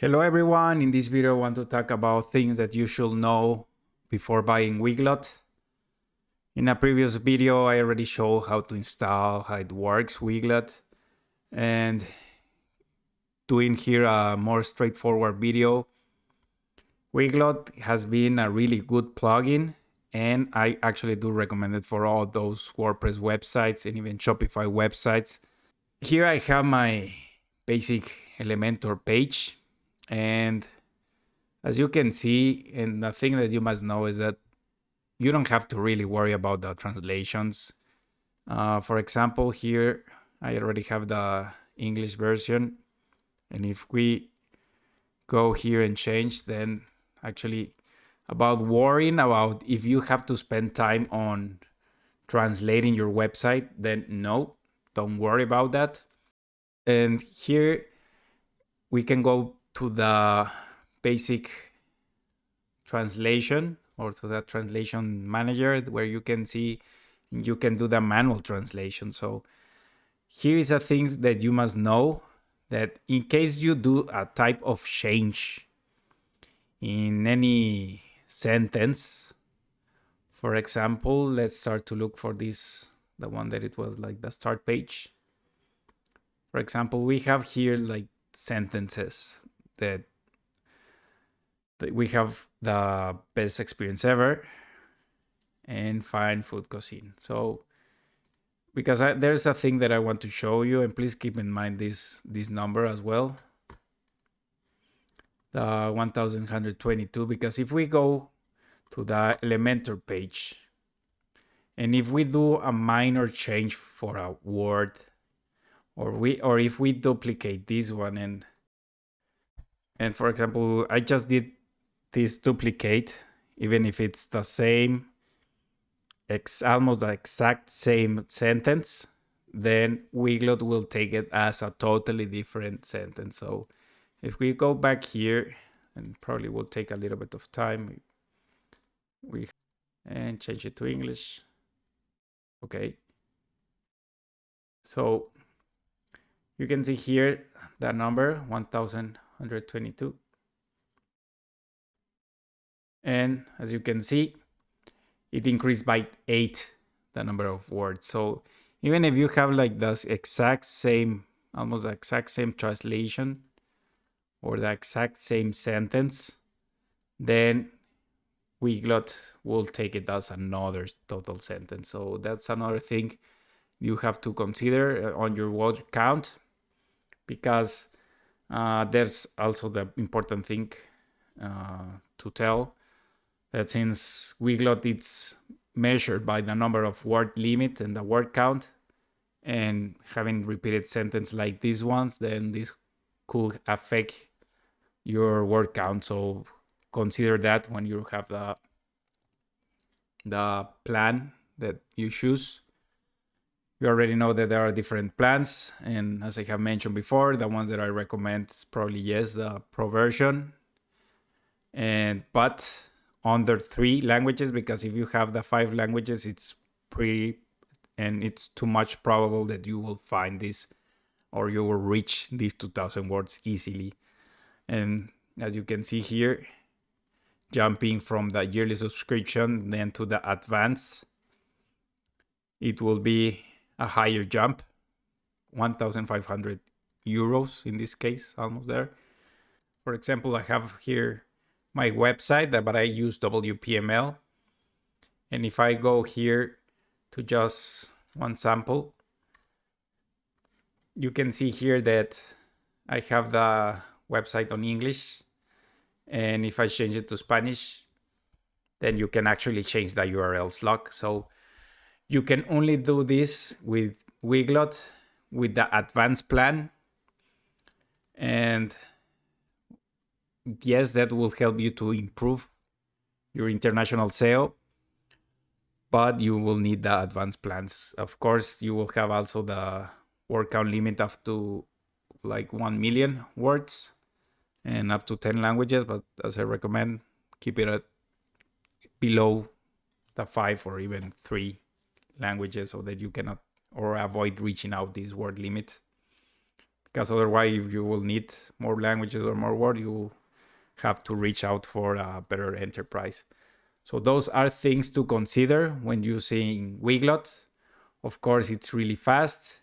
Hello everyone, in this video I want to talk about things that you should know before buying Weglot. In a previous video I already showed how to install, how it works Weglot and doing here a more straightforward video. Weglot has been a really good plugin and I actually do recommend it for all those WordPress websites and even Shopify websites. Here I have my basic Elementor page and as you can see, and the thing that you must know is that you don't have to really worry about the translations. Uh, for example, here I already have the English version. And if we go here and change, then actually about worrying about if you have to spend time on translating your website, then no, don't worry about that. And here we can go to the basic translation or to that translation manager where you can see you can do the manual translation. So here is a thing that you must know that in case you do a type of change in any sentence, for example, let's start to look for this, the one that it was like the start page. For example, we have here like sentences that, that we have the best experience ever and fine food cuisine. So because I, there's a thing that I want to show you and please keep in mind this this number as well. The 1122 because if we go to the Elementor page and if we do a minor change for a word or we or if we duplicate this one and and for example, I just did this duplicate, even if it's the same, ex almost the exact same sentence, then Weglot will take it as a totally different sentence. So if we go back here, and probably will take a little bit of time, we and change it to English. Okay. So you can see here that number 1000 122. And as you can see, it increased by eight, the number of words. So even if you have like the exact same, almost the exact same translation or the exact same sentence, then Weglot will take it as another total sentence. So that's another thing you have to consider on your word count because uh, there's also the important thing uh, to tell that since Weglot it's measured by the number of word limit and the word count, and having repeated sentence like these ones, then this could affect your word count. So consider that when you have the the plan that you choose you already know that there are different plans. And as I have mentioned before, the ones that I recommend is probably yes, the pro version. And but under three languages, because if you have the five languages, it's pretty and it's too much probable that you will find this or you will reach these 2000 words easily. And as you can see here, jumping from the yearly subscription then to the advanced, it will be a higher jump 1500 euros in this case almost there. For example i have here my website but i use wpml and if i go here to just one sample you can see here that i have the website on english. And if i change it to spanish then you can actually change the url slot so you can only do this with Weglot with the advanced plan. And yes, that will help you to improve your international SEO, but you will need the advanced plans. Of course, you will have also the word count limit up to like 1 million words and up to 10 languages, but as I recommend, keep it at below the five or even three languages so that you cannot or avoid reaching out this word limit because otherwise if you will need more languages or more words, you will have to reach out for a better enterprise. So those are things to consider when using Weglot Of course, it's really fast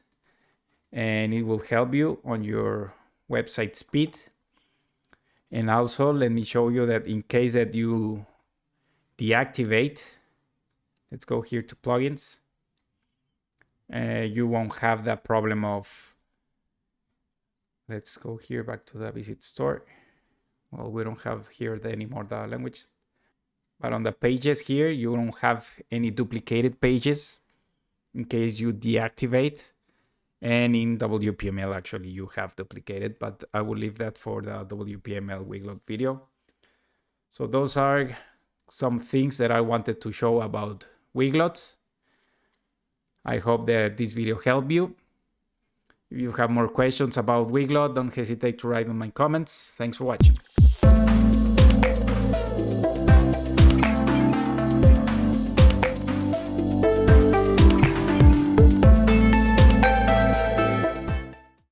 and it will help you on your website speed. And also let me show you that in case that you deactivate, let's go here to plugins, uh, you won't have that problem of, let's go here back to the visit store. Well, we don't have here the anymore the language. But on the pages here, you don't have any duplicated pages in case you deactivate. And in WPML, actually, you have duplicated, but I will leave that for the WPML Weglot video. So those are some things that I wanted to show about Weglot. I hope that this video helped you. If you have more questions about Weglot, don't hesitate to write in my comments. Thanks for watching.